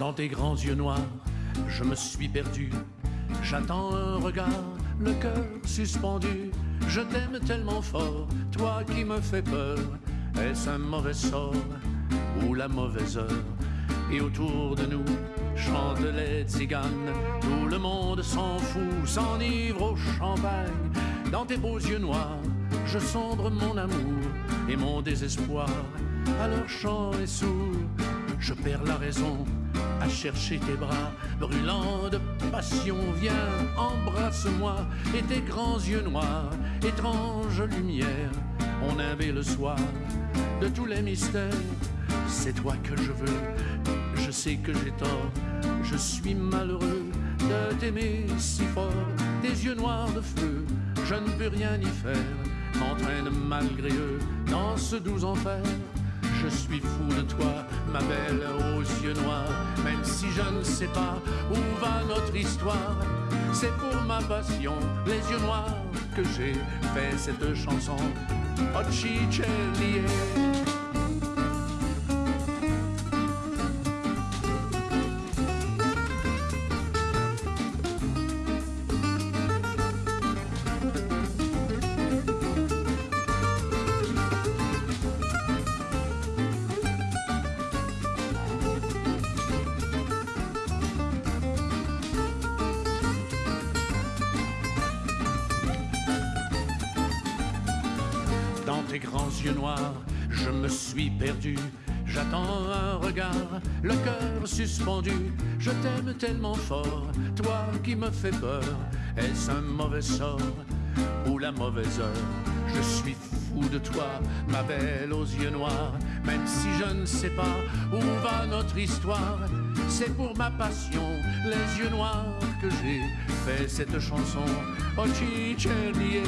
Dans tes grands yeux noirs, je me suis perdu. J'attends un regard, le cœur suspendu. Je t'aime tellement fort, toi qui me fais peur. Est-ce un mauvais sort ou la mauvaise heure? Et autour de nous chantent les tziganes. Tout le monde s'en fout, s'enivre au champagne. Dans tes beaux yeux noirs, je sombre mon amour et mon désespoir. Leur chant est sourd, je perds la raison à chercher tes bras brûlants de passion. Viens, embrasse-moi et tes grands yeux noirs, étrange lumière, on avait le soir de tous les mystères. C'est toi que je veux, je sais que j'ai tort, je suis malheureux de t'aimer si fort. Tes yeux noirs de feu, je ne peux rien y faire, m'entraîne malgré eux dans ce doux enfer. Je suis fou de toi, ma belle aux yeux noirs, même si je ne sais pas où va notre histoire. C'est pour ma passion, les yeux noirs, que j'ai fait cette chanson. C'è tes grands yeux noirs, je me suis perdu. J'attends un regard, le cœur suspendu. Je t'aime tellement fort, toi qui me fais peur. Est-ce un mauvais sort ou la mauvaise heure? Je suis fou de toi, ma belle aux yeux noirs. Même si je ne sais pas où va notre histoire, c'est pour ma passion, les yeux noirs, que j'ai fait cette chanson. Oh, Ciccielier.